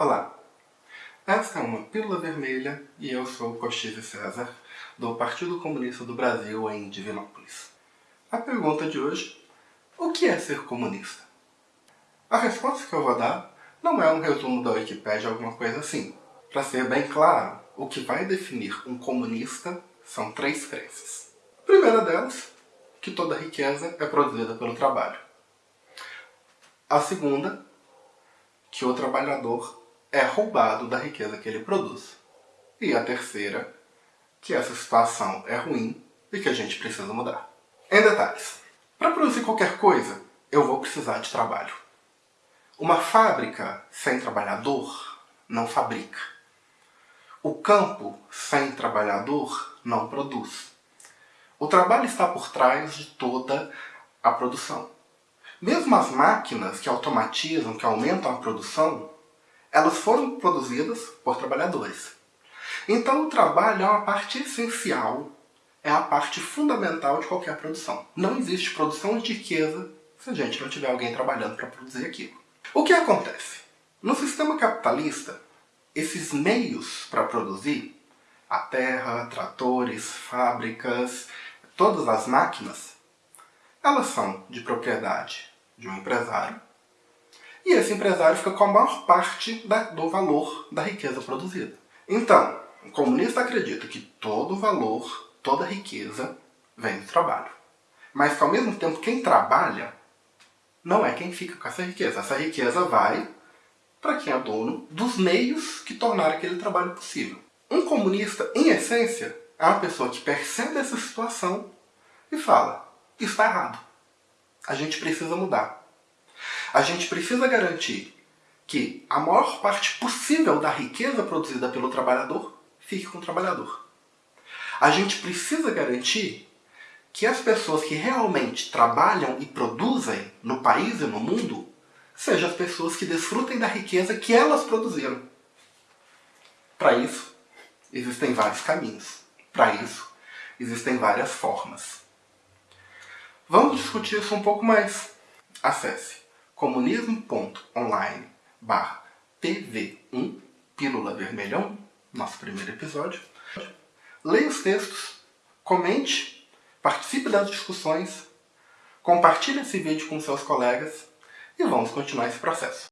Olá, esta é uma Pílula Vermelha e eu sou Cochise César, do Partido Comunista do Brasil em Divinópolis. A pergunta de hoje, o que é ser comunista? A resposta que eu vou dar não é um resumo da Wikipédia, alguma coisa assim. Para ser bem claro, o que vai definir um comunista são três crenças. A primeira delas, que toda riqueza é produzida pelo trabalho. A segunda, que o trabalhador é roubado da riqueza que ele produz. E a terceira, que essa situação é ruim e que a gente precisa mudar. Em detalhes, para produzir qualquer coisa, eu vou precisar de trabalho. Uma fábrica sem trabalhador não fabrica. O campo sem trabalhador não produz. O trabalho está por trás de toda a produção. Mesmo as máquinas que automatizam, que aumentam a produção, elas foram produzidas por trabalhadores. Então o trabalho é uma parte essencial, é a parte fundamental de qualquer produção. Não existe produção de riqueza se a gente não tiver alguém trabalhando para produzir aquilo. O que acontece? No sistema capitalista, esses meios para produzir, a terra, tratores, fábricas, todas as máquinas, elas são de propriedade de um empresário e esse empresário fica com a maior parte da, do valor da riqueza produzida. Então, o comunista acredita que todo valor, toda riqueza vem do trabalho. Mas que ao mesmo tempo quem trabalha não é quem fica com essa riqueza. Essa riqueza vai para quem é dono dos meios que tornaram aquele trabalho possível. Um comunista, em essência, é uma pessoa que percebe essa situação e fala, está errado. A gente precisa mudar. A gente precisa garantir que a maior parte possível da riqueza produzida pelo trabalhador fique com o trabalhador. A gente precisa garantir que as pessoas que realmente trabalham e produzem no país e no mundo sejam as pessoas que desfrutem da riqueza que elas produziram. Para isso, existem vários caminhos. Para isso, existem várias formas. Vamos discutir isso um pouco mais. Acesse comunismo.online barra TV1 Pílula Vermelhão, nosso primeiro episódio. Leia os textos, comente, participe das discussões, compartilhe esse vídeo com seus colegas e vamos continuar esse processo.